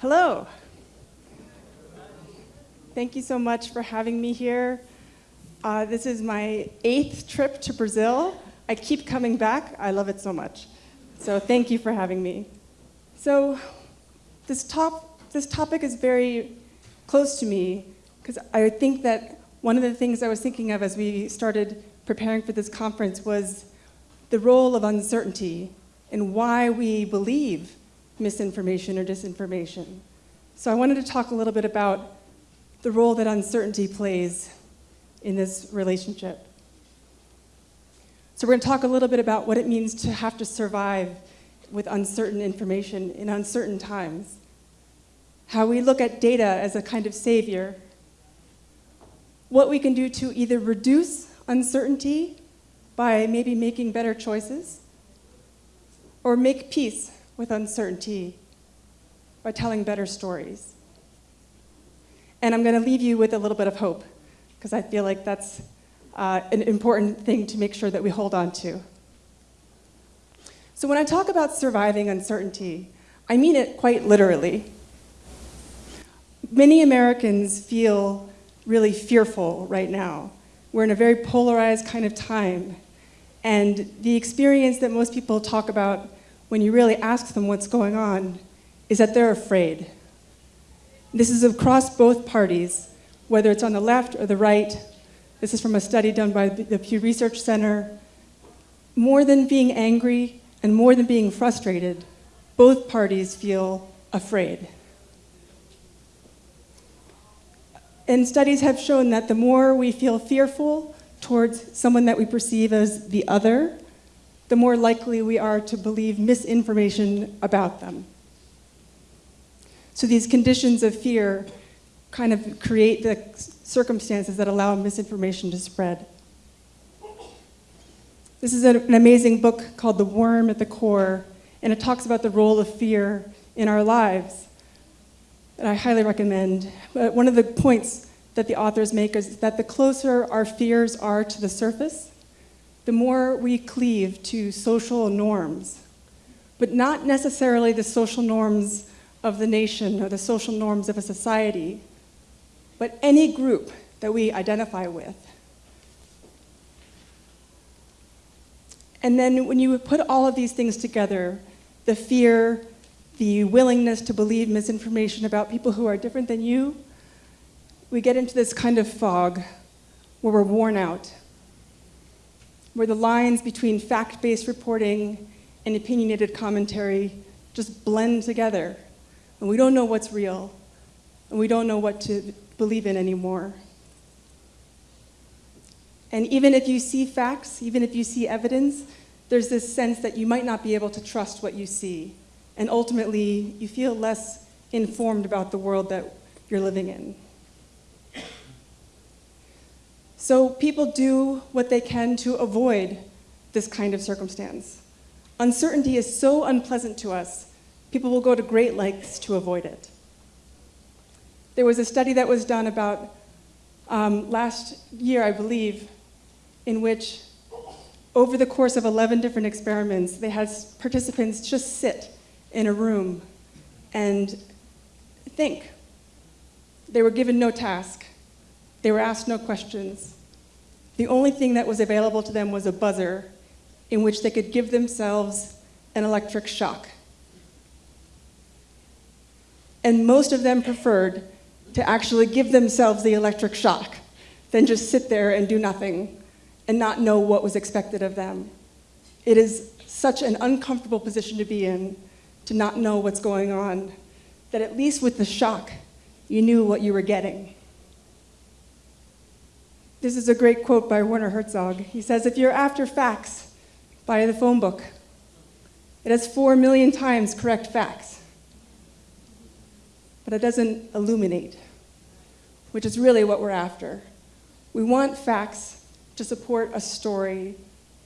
Hello. Thank you so much for having me here. Uh, this is my eighth trip to Brazil. I keep coming back. I love it so much. So thank you for having me. So this, top, this topic is very close to me because I think that one of the things I was thinking of as we started preparing for this conference was the role of uncertainty and why we believe misinformation or disinformation. So I wanted to talk a little bit about the role that uncertainty plays in this relationship. So we're going to talk a little bit about what it means to have to survive with uncertain information in uncertain times. How we look at data as a kind of savior. What we can do to either reduce uncertainty by maybe making better choices, or make peace with uncertainty by telling better stories. And I'm going to leave you with a little bit of hope, because I feel like that's uh, an important thing to make sure that we hold on to. So when I talk about surviving uncertainty, I mean it quite literally. Many Americans feel really fearful right now. We're in a very polarized kind of time. And the experience that most people talk about when you really ask them what's going on is that they're afraid. This is across both parties, whether it's on the left or the right. This is from a study done by the Pew Research Center. More than being angry and more than being frustrated, both parties feel afraid. And studies have shown that the more we feel fearful towards someone that we perceive as the other, the more likely we are to believe misinformation about them. So these conditions of fear kind of create the circumstances that allow misinformation to spread. This is an amazing book called The Worm at the Core, and it talks about the role of fear in our lives that I highly recommend. But one of the points that the authors make is that the closer our fears are to the surface, the more we cleave to social norms, but not necessarily the social norms of the nation or the social norms of a society, but any group that we identify with. And then when you put all of these things together, the fear, the willingness to believe misinformation about people who are different than you, we get into this kind of fog where we're worn out where the lines between fact-based reporting and opinionated commentary just blend together. And we don't know what's real, and we don't know what to believe in anymore. And even if you see facts, even if you see evidence, there's this sense that you might not be able to trust what you see. And ultimately, you feel less informed about the world that you're living in. So people do what they can to avoid this kind of circumstance. Uncertainty is so unpleasant to us, people will go to great lengths to avoid it. There was a study that was done about um, last year, I believe, in which over the course of 11 different experiments, they had participants just sit in a room and think. They were given no task. They were asked no questions. The only thing that was available to them was a buzzer in which they could give themselves an electric shock. And most of them preferred to actually give themselves the electric shock than just sit there and do nothing and not know what was expected of them. It is such an uncomfortable position to be in, to not know what's going on, that at least with the shock, you knew what you were getting. This is a great quote by Werner Herzog. He says, if you're after facts, buy the phone book. It has four million times correct facts. But it doesn't illuminate, which is really what we're after. We want facts to support a story,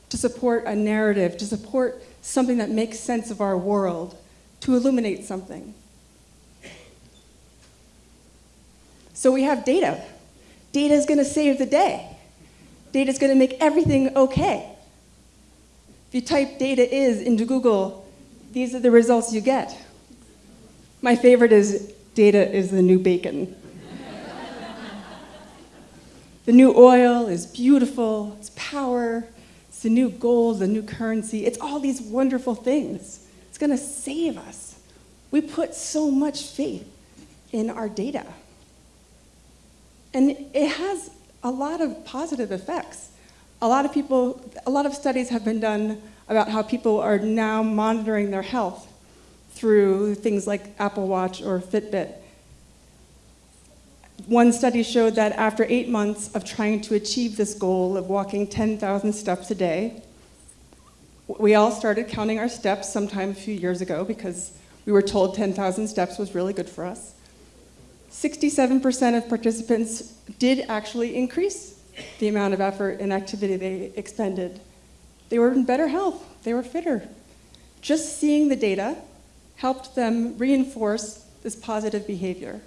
to support a narrative, to support something that makes sense of our world, to illuminate something. So we have data. Data is going to save the day. Data is going to make everything okay. If you type data is into Google, these are the results you get. My favorite is data is the new bacon. the new oil is beautiful, it's power, it's the new gold, the new currency. It's all these wonderful things. It's going to save us. We put so much faith in our data. And it has a lot of positive effects. A lot of people, a lot of studies have been done about how people are now monitoring their health through things like Apple Watch or Fitbit. One study showed that after eight months of trying to achieve this goal of walking 10,000 steps a day, we all started counting our steps sometime a few years ago because we were told 10,000 steps was really good for us. 67% of participants did actually increase the amount of effort and activity they expended. They were in better health, they were fitter. Just seeing the data helped them reinforce this positive behavior.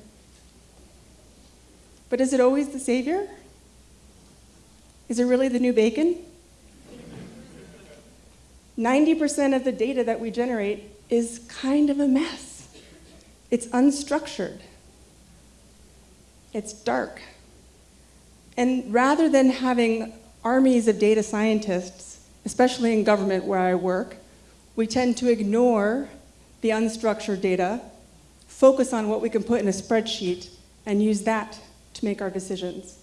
But is it always the savior? Is it really the new bacon? 90% of the data that we generate is kind of a mess. It's unstructured. It's dark. And rather than having armies of data scientists, especially in government where I work, we tend to ignore the unstructured data, focus on what we can put in a spreadsheet, and use that to make our decisions.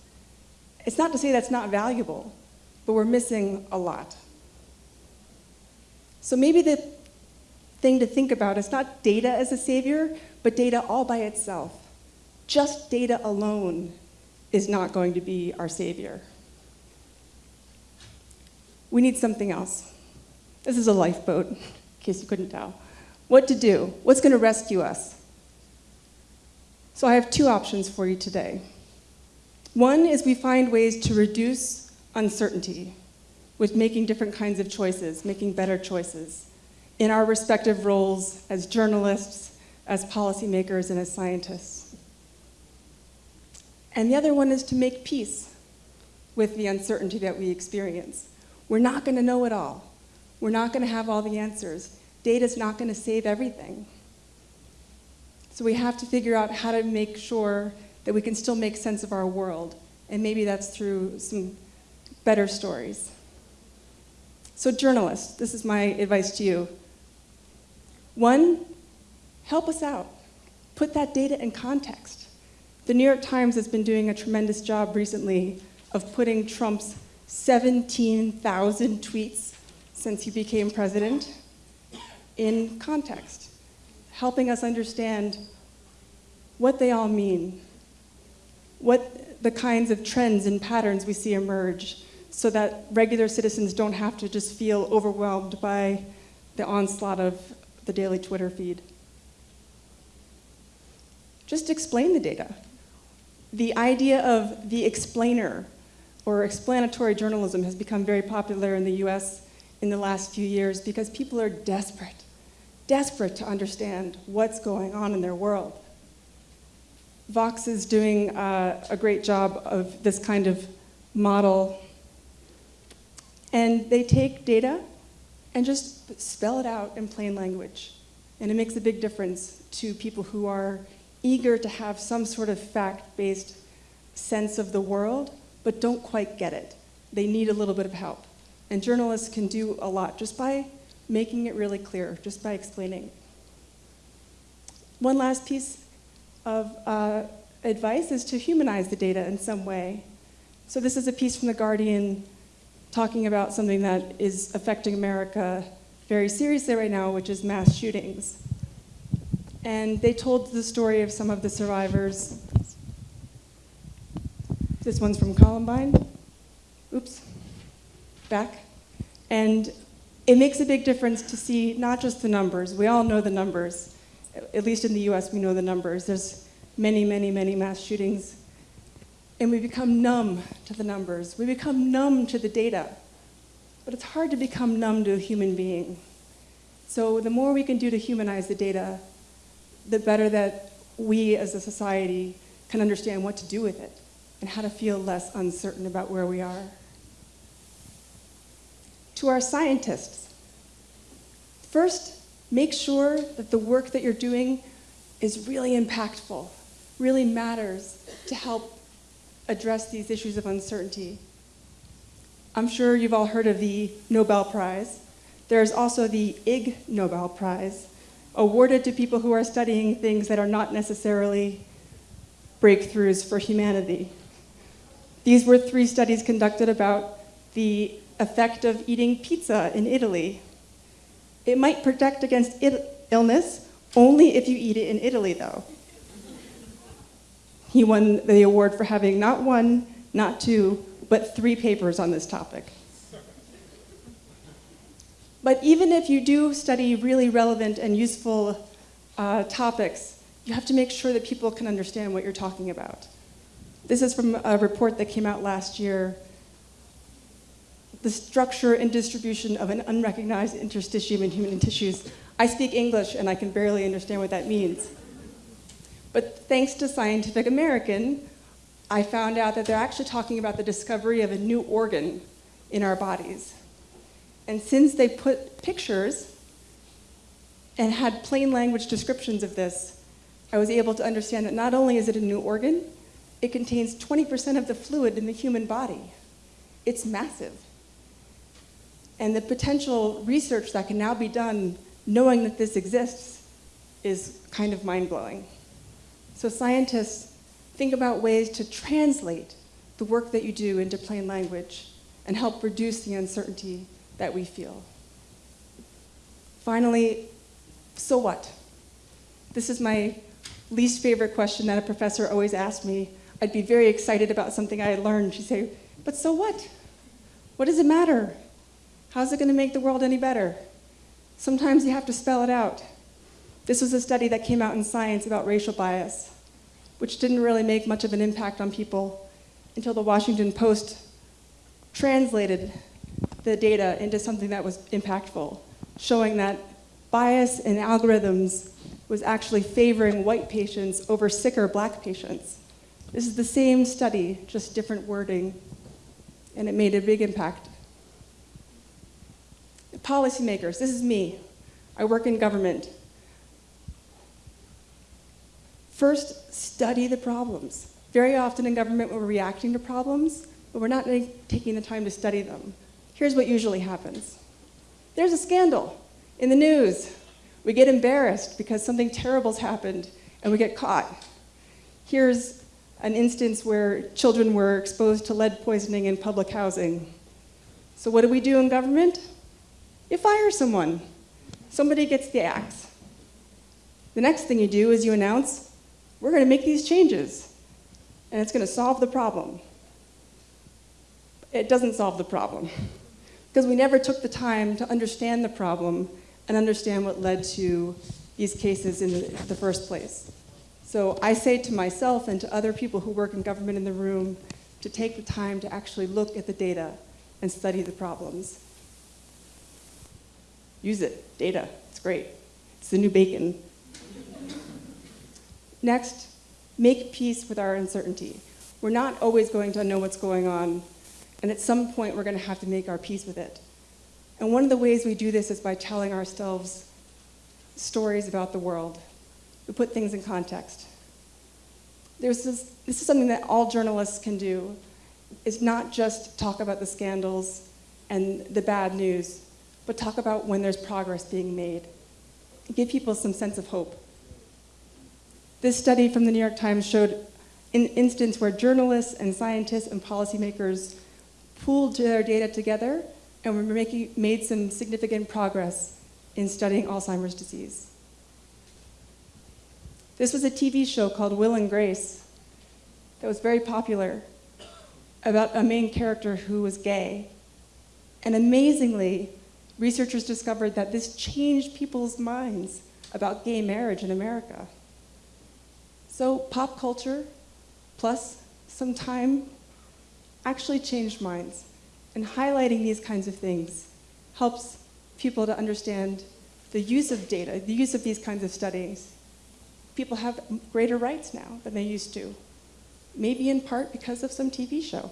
It's not to say that's not valuable, but we're missing a lot. So maybe the thing to think about is not data as a savior, but data all by itself. Just data alone is not going to be our savior. We need something else. This is a lifeboat, in case you couldn't tell. What to do? What's going to rescue us? So I have two options for you today. One is we find ways to reduce uncertainty with making different kinds of choices, making better choices in our respective roles as journalists, as policymakers, and as scientists. And the other one is to make peace with the uncertainty that we experience. We're not going to know it all. We're not going to have all the answers. Data's not going to save everything. So we have to figure out how to make sure that we can still make sense of our world. And maybe that's through some better stories. So journalists, this is my advice to you. One, help us out. Put that data in context. The New York Times has been doing a tremendous job recently of putting Trump's 17,000 tweets since he became president in context, helping us understand what they all mean, what the kinds of trends and patterns we see emerge so that regular citizens don't have to just feel overwhelmed by the onslaught of the daily Twitter feed. Just explain the data. The idea of the explainer or explanatory journalism has become very popular in the US in the last few years because people are desperate, desperate to understand what's going on in their world. Vox is doing uh, a great job of this kind of model. And they take data and just spell it out in plain language. And it makes a big difference to people who are eager to have some sort of fact-based sense of the world, but don't quite get it. They need a little bit of help. And journalists can do a lot just by making it really clear, just by explaining. One last piece of uh, advice is to humanize the data in some way. So this is a piece from The Guardian talking about something that is affecting America very seriously right now, which is mass shootings. And they told the story of some of the survivors. This one's from Columbine. Oops, back. And it makes a big difference to see not just the numbers. We all know the numbers. At least in the US, we know the numbers. There's many, many, many mass shootings and we become numb to the numbers. We become numb to the data. But it's hard to become numb to a human being. So the more we can do to humanize the data, the better that we as a society can understand what to do with it and how to feel less uncertain about where we are. To our scientists, first, make sure that the work that you're doing is really impactful, really matters to help address these issues of uncertainty. I'm sure you've all heard of the Nobel Prize. There's also the Ig Nobel Prize, awarded to people who are studying things that are not necessarily breakthroughs for humanity. These were three studies conducted about the effect of eating pizza in Italy. It might protect against illness only if you eat it in Italy, though. He won the award for having not one, not two, but three papers on this topic. But even if you do study really relevant and useful uh, topics, you have to make sure that people can understand what you're talking about. This is from a report that came out last year. The structure and distribution of an unrecognized interstitium in human tissues. I speak English and I can barely understand what that means. But thanks to Scientific American, I found out that they're actually talking about the discovery of a new organ in our bodies. And since they put pictures and had plain language descriptions of this, I was able to understand that not only is it a new organ, it contains 20% of the fluid in the human body. It's massive. And the potential research that can now be done knowing that this exists is kind of mind blowing. So, scientists, think about ways to translate the work that you do into plain language and help reduce the uncertainty that we feel. Finally, so what? This is my least favorite question that a professor always asked me. I'd be very excited about something I had learned. She'd say, But so what? What does it matter? How's it going to make the world any better? Sometimes you have to spell it out. This was a study that came out in Science about racial bias, which didn't really make much of an impact on people until the Washington Post translated the data into something that was impactful, showing that bias in algorithms was actually favoring white patients over sicker black patients. This is the same study, just different wording, and it made a big impact. Policymakers, this is me. I work in government. First, study the problems. Very often in government, we're reacting to problems, but we're not taking the time to study them. Here's what usually happens there's a scandal in the news. We get embarrassed because something terrible's happened and we get caught. Here's an instance where children were exposed to lead poisoning in public housing. So, what do we do in government? You fire someone. Somebody gets the axe. The next thing you do is you announce, we're going to make these changes, and it's going to solve the problem. It doesn't solve the problem because we never took the time to understand the problem and understand what led to these cases in the first place. So I say to myself and to other people who work in government in the room to take the time to actually look at the data and study the problems. Use it, data, it's great. It's the new bacon. Next, make peace with our uncertainty. We're not always going to know what's going on and at some point, we're going to have to make our peace with it. And one of the ways we do this is by telling ourselves stories about the world. We put things in context. There's this, this is something that all journalists can do, is not just talk about the scandals and the bad news, but talk about when there's progress being made. Give people some sense of hope. This study from the New York Times showed an instance where journalists and scientists and policymakers pooled their data together and we making, made some significant progress in studying Alzheimer's disease. This was a TV show called Will and Grace that was very popular about a main character who was gay. And amazingly, researchers discovered that this changed people's minds about gay marriage in America. So, pop culture plus some time actually changed minds. And highlighting these kinds of things helps people to understand the use of data, the use of these kinds of studies. People have greater rights now than they used to, maybe in part because of some TV show.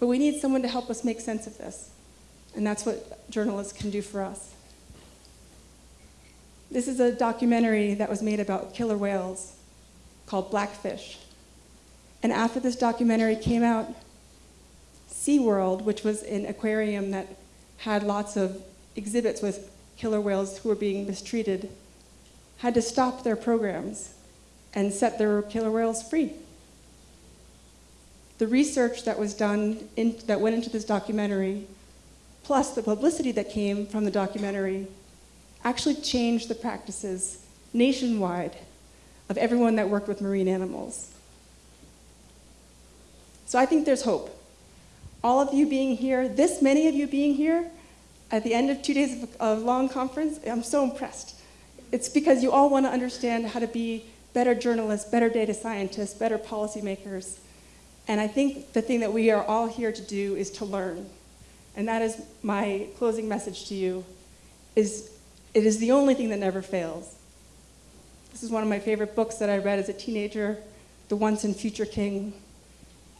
But we need someone to help us make sense of this. And that's what journalists can do for us. This is a documentary that was made about killer whales called Blackfish. And after this documentary came out, SeaWorld, which was an aquarium that had lots of exhibits with killer whales who were being mistreated, had to stop their programs and set their killer whales free. The research that was done, in, that went into this documentary, plus the publicity that came from the documentary, actually changed the practices nationwide of everyone that worked with marine animals. So I think there's hope. All of you being here, this many of you being here, at the end of two days of a long conference, I'm so impressed. It's because you all want to understand how to be better journalists, better data scientists, better policymakers. And I think the thing that we are all here to do is to learn. And that is my closing message to you, is it is the only thing that never fails. This is one of my favorite books that I read as a teenager, The Once and Future King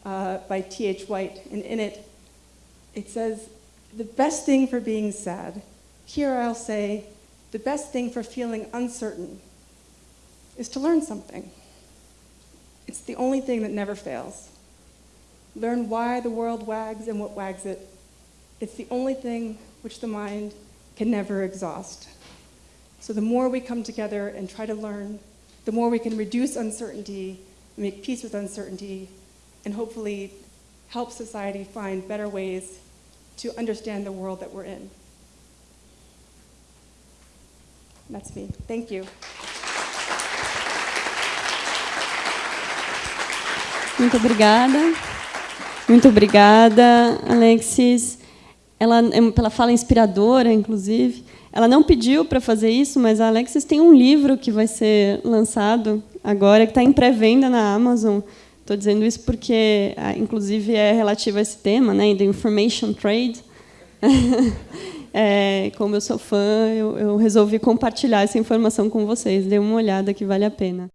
uh, by T.H. White. And in it, it says, the best thing for being sad, here I'll say, the best thing for feeling uncertain is to learn something. It's the only thing that never fails. Learn why the world wags and what wags it. It's the only thing which the mind can never exhaust. So the more we come together and try to learn, the more we can reduce uncertainty, make peace with uncertainty, and hopefully help society find better ways to understand the world that we're in. That's me. Thank you. Muito obrigada. Muito obrigada, Alexis. Ela, ela fala inspiradora, inclusive. Ela não pediu para fazer isso, mas a Alexis tem um livro que vai ser lançado agora, que está em pré-venda na Amazon. Estou dizendo isso porque, ah, inclusive, é relativo a esse tema, né, do information trade. é, como eu sou fã, eu, eu resolvi compartilhar essa informação com vocês. Dê uma olhada que vale a pena.